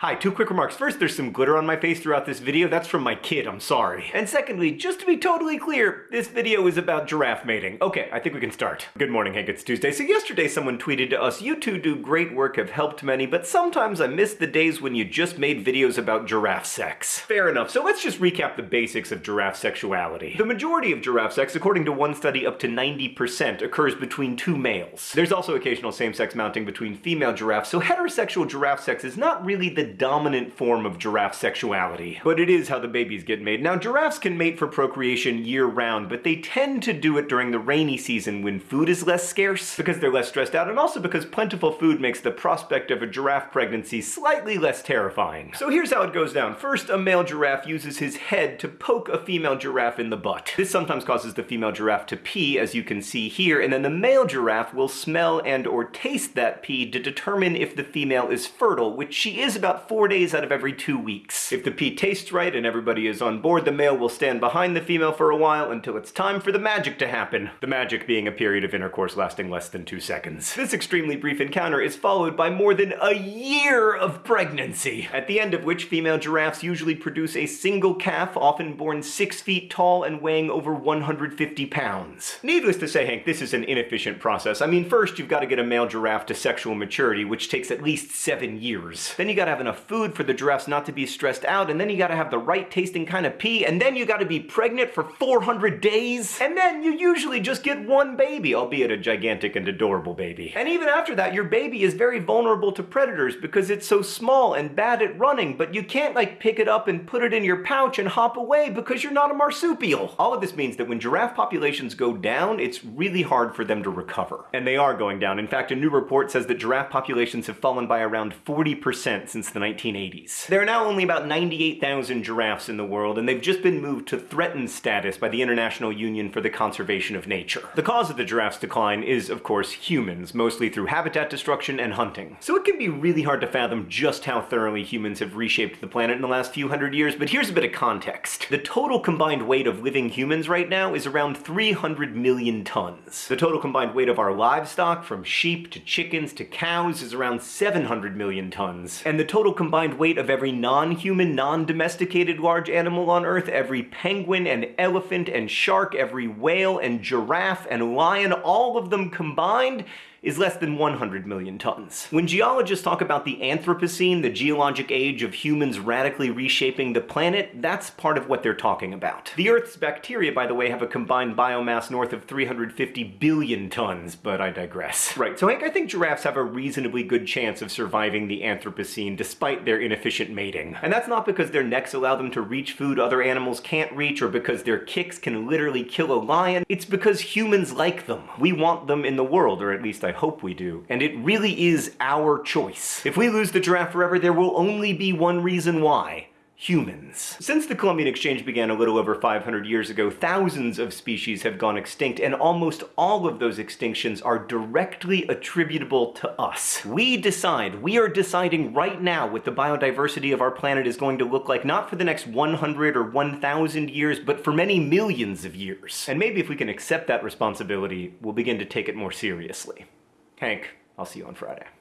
Hi, two quick remarks. First, there's some glitter on my face throughout this video. That's from my kid, I'm sorry. And secondly, just to be totally clear, this video is about giraffe mating. Okay, I think we can start. Good morning, Hank, it's Tuesday. So yesterday someone tweeted to us, you two do great work, have helped many, but sometimes I miss the days when you just made videos about giraffe sex. Fair enough, so let's just recap the basics of giraffe sexuality. The majority of giraffe sex, according to one study, up to 90% occurs between two males. There's also occasional same-sex mounting between female giraffes, so heterosexual giraffe sex is not really the dominant form of giraffe sexuality, but it is how the babies get made. Now, giraffes can mate for procreation year-round, but they tend to do it during the rainy season when food is less scarce, because they're less stressed out, and also because plentiful food makes the prospect of a giraffe pregnancy slightly less terrifying. So here's how it goes down. First, a male giraffe uses his head to poke a female giraffe in the butt. This sometimes causes the female giraffe to pee, as you can see here, and then the male giraffe will smell and or taste that pee to determine if the female is fertile, which she is about four days out of every two weeks. If the pee tastes right and everybody is on board, the male will stand behind the female for a while until it's time for the magic to happen. The magic being a period of intercourse lasting less than two seconds. This extremely brief encounter is followed by more than a year of pregnancy, at the end of which female giraffes usually produce a single calf, often born six feet tall and weighing over 150 pounds. Needless to say, Hank, this is an inefficient process. I mean, first you've got to get a male giraffe to sexual maturity, which takes at least seven years. Then you gotta have enough food for the giraffes not to be stressed out, and then you gotta have the right tasting kind of pee, and then you gotta be pregnant for 400 days, and then you usually just get one baby, albeit a gigantic and adorable baby. And even after that, your baby is very vulnerable to predators because it's so small and bad at running, but you can't like pick it up and put it in your pouch and hop away because you're not a marsupial. All of this means that when giraffe populations go down, it's really hard for them to recover. And they are going down. In fact, a new report says that giraffe populations have fallen by around 40% since the 1980s. 1980s. There are now only about 98,000 giraffes in the world, and they've just been moved to threatened status by the International Union for the Conservation of Nature. The cause of the giraffe's decline is, of course, humans, mostly through habitat destruction and hunting. So it can be really hard to fathom just how thoroughly humans have reshaped the planet in the last few hundred years, but here's a bit of context. The total combined weight of living humans right now is around 300 million tons. The total combined weight of our livestock, from sheep to chickens to cows, is around 700 million tons. And the total combined combined weight of every non-human, non-domesticated large animal on Earth, every penguin and elephant and shark, every whale and giraffe and lion, all of them combined, is less than 100 million tons. When geologists talk about the Anthropocene, the geologic age of humans radically reshaping the planet, that's part of what they're talking about. The Earth's bacteria, by the way, have a combined biomass north of 350 billion tons, but I digress. Right, so Hank, I think giraffes have a reasonably good chance of surviving the Anthropocene despite their inefficient mating. And that's not because their necks allow them to reach food other animals can't reach or because their kicks can literally kill a lion, it's because humans like them. We want them in the world, or at least I hope we do. And it really is our choice. If we lose the giraffe forever, there will only be one reason why humans. Since the Columbian Exchange began a little over 500 years ago, thousands of species have gone extinct, and almost all of those extinctions are directly attributable to us. We decide, we are deciding right now what the biodiversity of our planet is going to look like, not for the next 100 or 1,000 years, but for many millions of years. And maybe if we can accept that responsibility, we'll begin to take it more seriously. Hank, I'll see you on Friday.